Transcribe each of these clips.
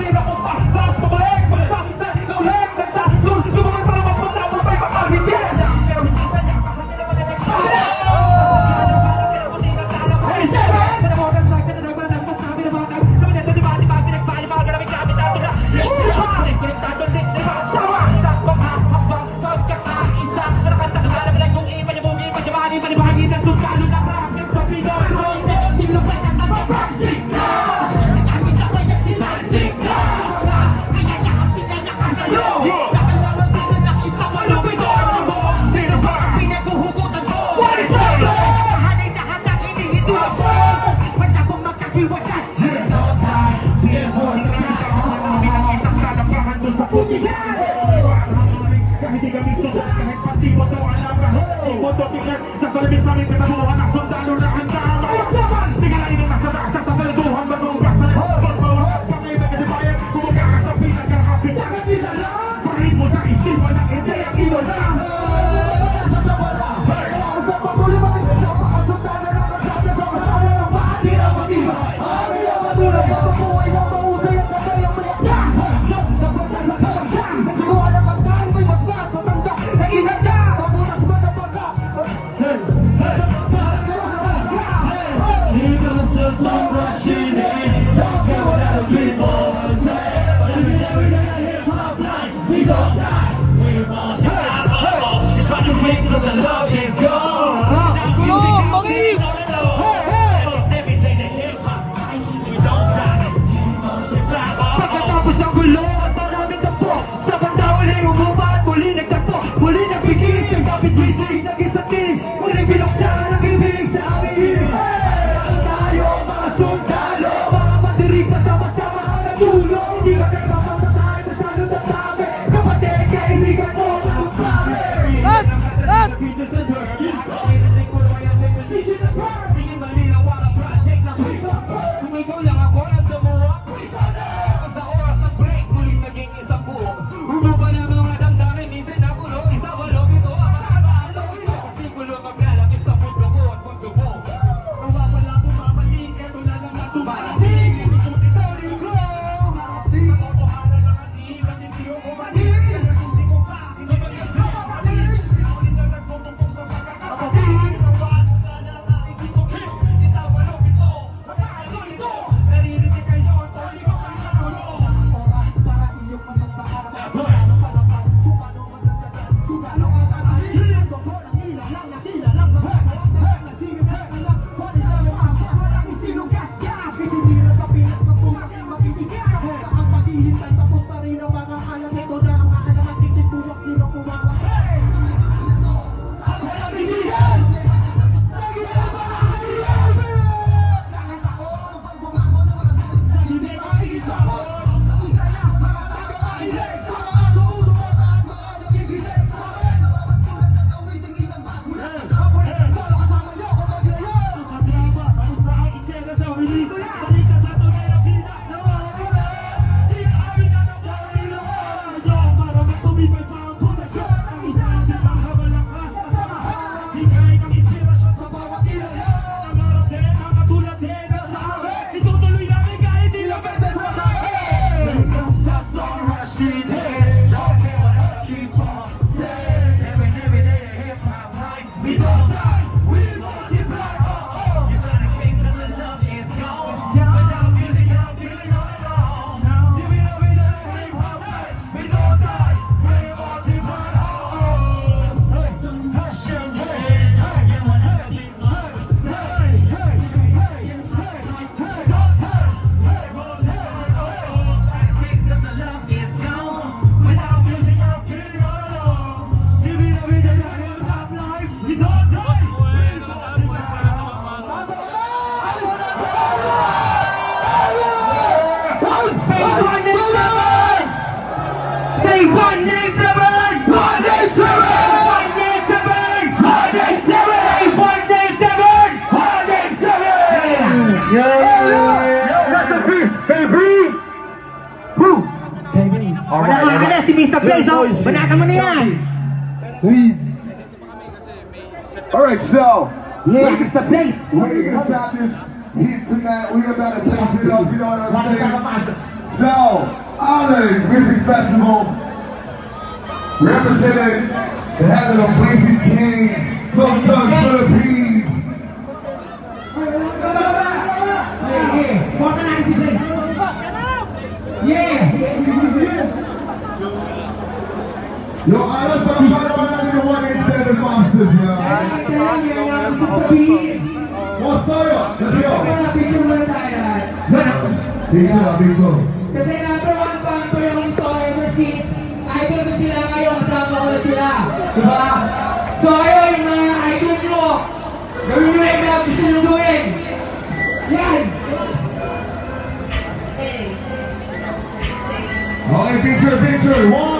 Big topiknya Jasa lebih sami kita buah Anak sundal lurah hendak Tinggal ini masa tak asal Sasa lebuhan menumpas Sol bawah Pakai bagi dibayar Kubuka asap Pindah ke api Jangan tidak lah Berimu sa isi Banyak ide yang iwalah Bye. the Moroccan. Wala si Mr. Oh. Mo na yan. Please. Alright, so. Yeah, Mr. Place. We're gonna stop this heat tonight. We're about to place it up, you know what I'm saying? So, Island Music Festival, representing the heaven of Blazing King, Love Tugs Philippines. Yo, Island, para para para natin yung 187 Monsters, yo. Kaya yan ang gusto sabihin. What's up? Let's go. Picture muna tayo. Dito, dito. Kasi number one fan ko yung ito ever since idol ko sila ngayon, kasama ko na sila. Diba? So ayun, yung mga idol nyo, gawin nyo yung mga gusto nyo gawin. Yan! Okay, picture, picture. One,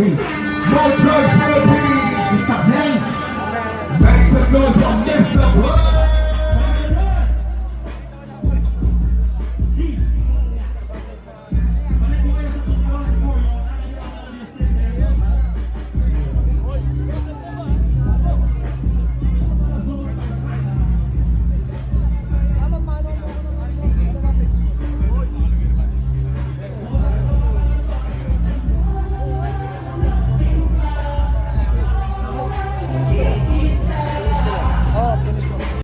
No drugs, Philippines. It's the. Make some noise from this